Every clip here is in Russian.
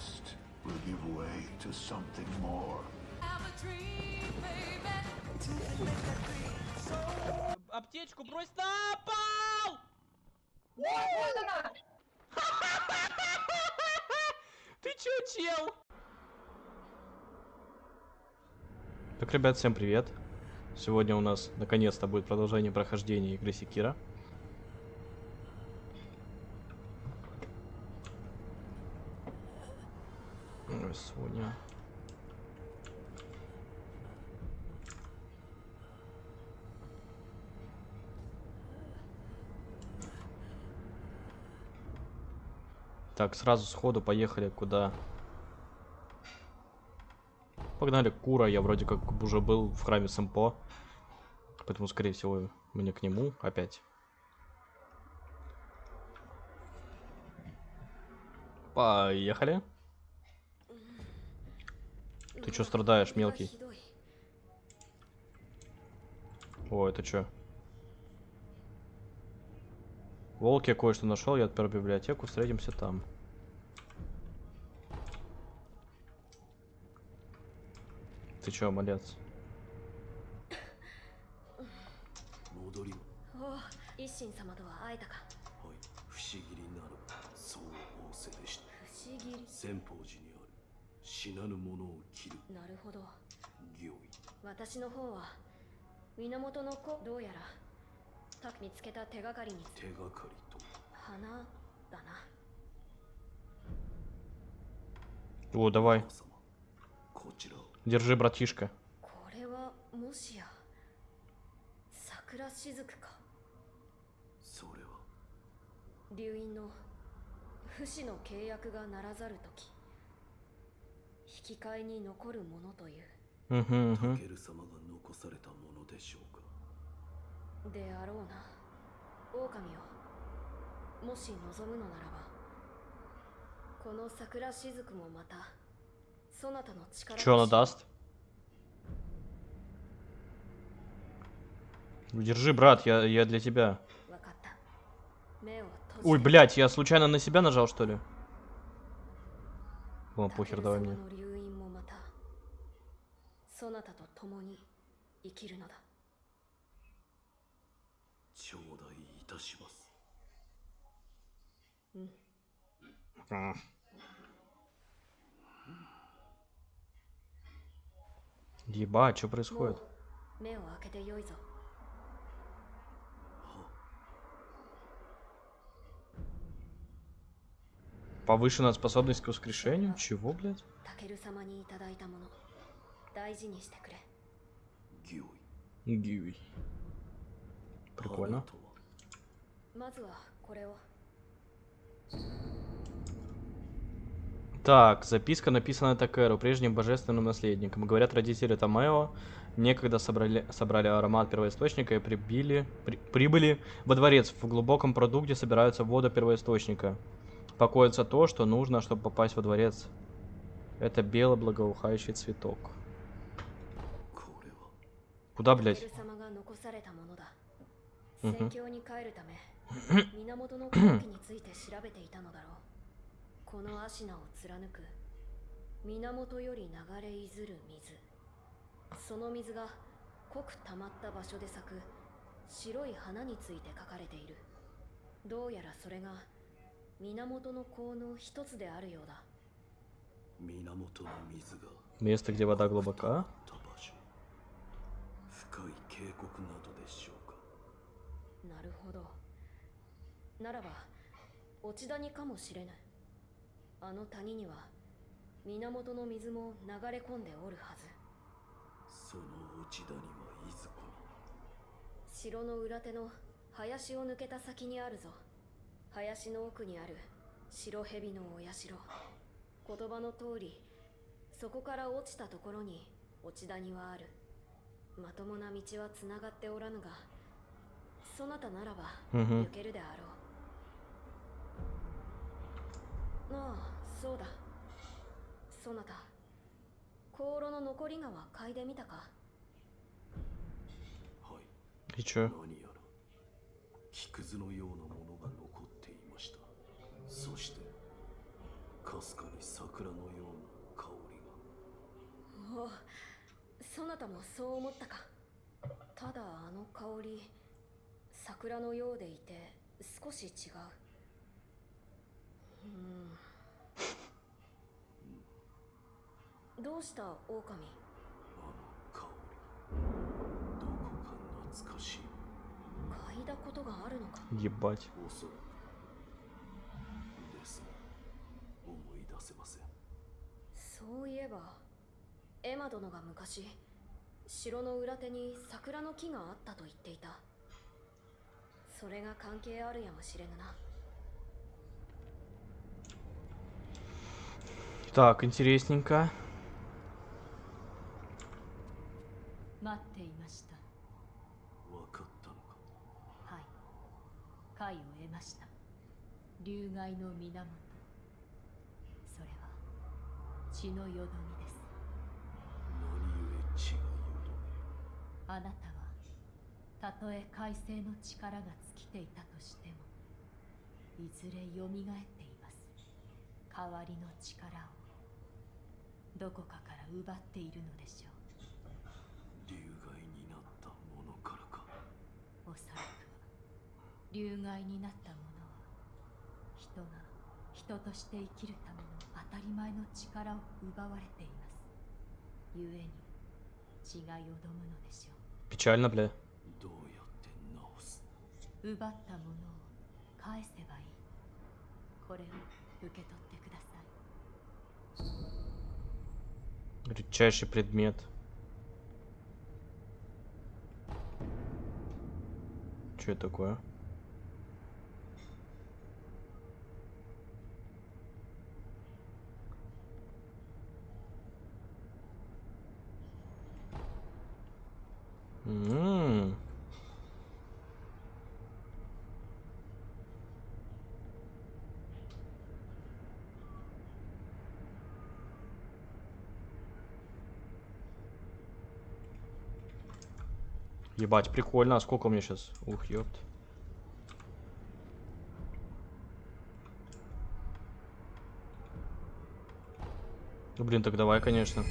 trust will give way to something more. Аптечку брось на пол! Ты чё, чел? Так, ребят, всем привет. Сегодня у нас наконец-то будет продолжение прохождения игры Секира. Ой, Соня. Так, сразу сходу поехали куда? Погнали Кура, я вроде как уже был в храме Сэмпо. Поэтому, скорее всего, мне к нему опять. Поехали. Ты чё страдаешь, мелкий? О, это чё? Волк я кое-что нашел, я отпер библиотеку, встретимся там. Ты чё, малец? 戻死なぬ者を切るなるほど行為私の方は源の子どうやらた見つけた手がかりに手がかりと花だな О, давай. 様こちらを Держи, братишка. こ 引き換えに残るものという Угу, タ угу. ケル様が残されたものでしょうかであろうな狼よもし望むのならばこの桜しずくもまたそなたの力 Чё она とし даст? Ну, Держи, брат, я, я для тебя. わかった目を閉じ Ой, て блядь, я случайно на себя нажал, что ли? Ладно, タケ похер, ル давай 様 мне. の流院もまたそなたと共に生きるのだ頂戴いたします М. Ебать, что も происходит? う目を開けてよいぞ Повышенная способность к воскрешению? Чего, блядь? Гиуи. Прикольно. Так, записка написана Такеру, прежним божественным наследником. Говорят, родители Томео некогда собрали, собрали аромат первоисточника и прибили, при, прибыли во дворец. В глубоком продукте собираются вода первоисточника. Покоится то, что нужно, чтобы попасть во дворец. Это белый благоухающий цветок. これは Куда, タ блядь? ケル様が残されたものだうんふん戦況に帰るため源の根拠について調べていたのだろうこの芦名を貫く源より流れいずる水その水が濃く溜まった場所で咲く白い花について書かれているどうやらそれが 源の効の一つであるようだ源の水が Место, где вода глубока. た場所深い渓谷などでしょうかなるほどならば落ち谷かもしれないあの谷には源の水も流れ込んでおるはずその落ち谷はいずこ城の裏手の林を抜けた先にあるぞ 林の奥にある白蛇のお社。言葉の通りそこから落ちたところに落ち谷はある。まともな道はつながっておらぬがそなたならば抜けるであろう、ああそうだ。そなた香炉の残りがは嗅いでみたか？はい。何やら。木くずのようなもの。そしてか 確かに桜のような香りがおおそなたもそう思ったかただあの香り桜のようでいて少し違ううんどうした狼あの香りどこか懐かしい嗅いだことがあるのか Ебать. せませんそういえばエマ殿が昔城の裏手に桜の木があったと言っていたそれが関係あるやもしれぬな Так, интересненько. 待っていました分かったのかはい解を得ました流害の源それは 血のよどみです。何故血がよあなたはたとえ海星の力が尽きていたとしてもいずれ蘇っています。代わりの力を。どこかから奪っているのでしょう。どめ流害になったものからか。おそらくは流害になった者は人が人として生きるための当たり前の力を奪われています故に血がよどむのでしょ Печально, бля. どうやって治すう奪ったものを返せばいいこれを受け取ってください Редчайший предмет. Что это такое? Ебать, прикольно. А сколько у меня сейчас? Ух, ёпт. Ну, блин, так давай, конечно.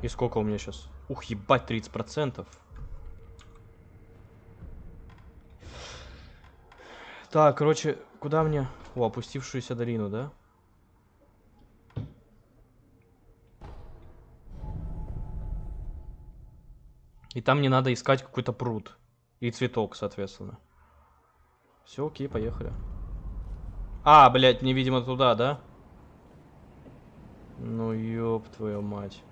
И сколько у меня сейчас? Ух, ебать, 30%. Так, короче, куда мне? О, опустившуюся долину, да? И там не надо искать какой-то пруд. И цветок, соответственно. Все, окей, поехали. А, блядь, мне, видимо, туда, да? Ну, ёб твою мать.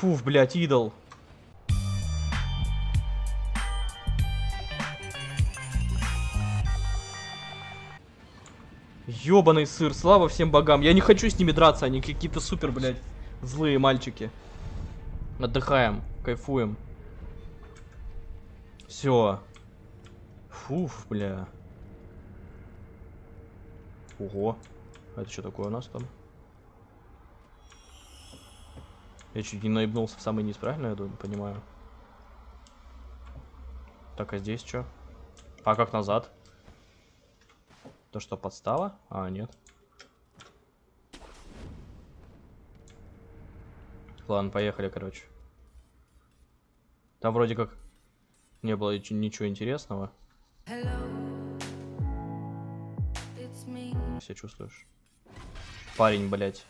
Фуф, блядь, идол. Ёбаный сыр, слава всем богам. Я не хочу с ними драться, они какие-то супер, блядь, злые мальчики. Отдыхаем, кайфуем. Все. Фуф, бля. Ого. А это что такое у нас там? Я чуть не наебнулся в самый низ, правильно я думаю, понимаю? Так, а здесь что? А как назад? То что, подстава? А, нет. Ладно, поехали, короче. Там вроде как не было ничего интересного. Себя чувствуешь? Парень, блядь.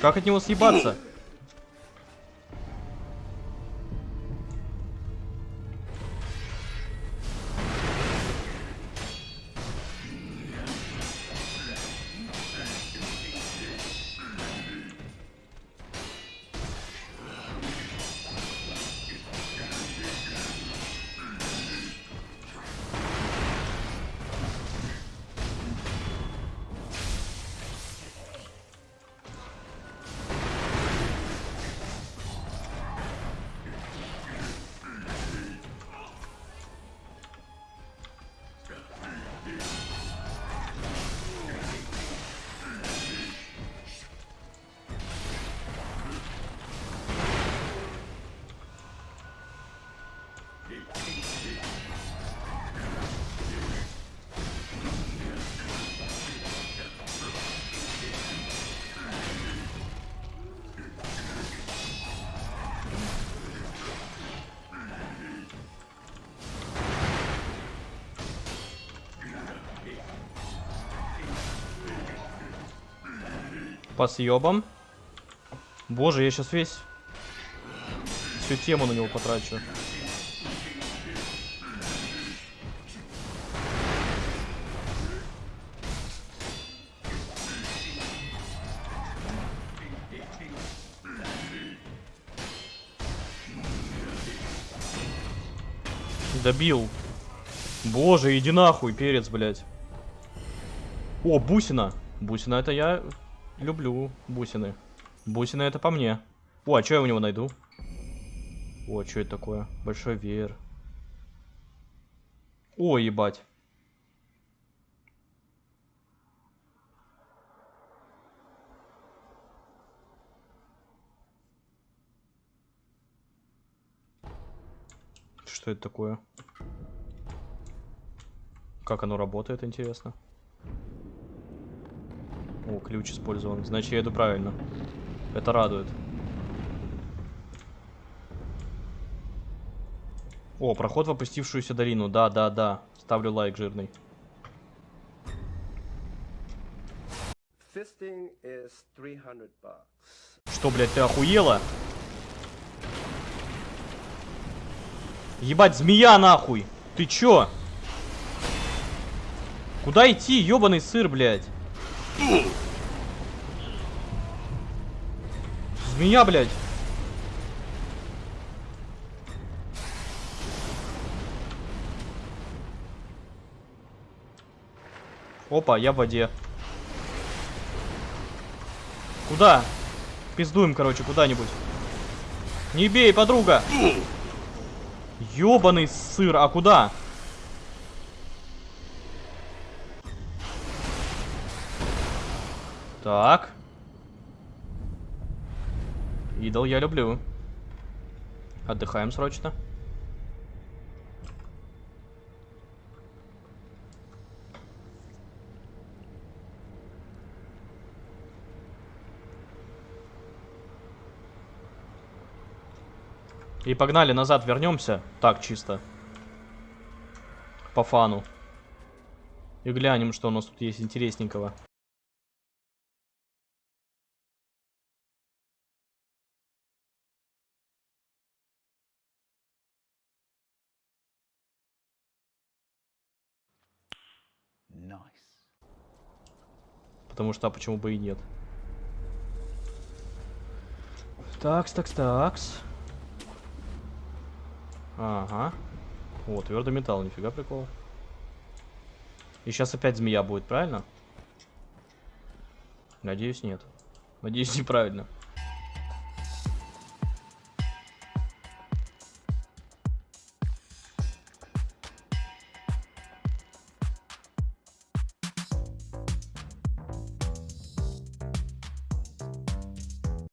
Как от него съебаться? По съебам. Боже, я сейчас весь... Всю тему на него потрачу. Добил. Боже, иди нахуй, перец, блядь. О, бусина. Бусина это я люблю бусины. Бусины это по мне. О, а что я у него найду? О, что это такое? Большой веер. О, ебать. Что это такое? Как оно работает, интересно? О, ключ использован. Значит, я иду правильно. Это радует. О, проход в опустившуюся долину. Да, да, да. Ставлю лайк жирный. Fisting is 300 bucks. Что, блядь, ты охуела? Ебать, змея нахуй! Ты чё? Куда идти, ёбаный сыр, блядь? Змея, блядь. Опа, я в воде. Куда? Пиздуем, короче, куда-нибудь. Не бей, подруга! Ёбаный сыр, а куда? Так. Идол я люблю. Отдыхаем срочно. И погнали назад, вернемся. Так, чисто. По фану. И глянем, что у нас тут есть интересненького. Потому что, а почему бы и нет? Такс, такс, такс. Ага. О, твердый металл, нифига прикол. И сейчас опять змея будет, правильно? Надеюсь, нет. Надеюсь, неправильно.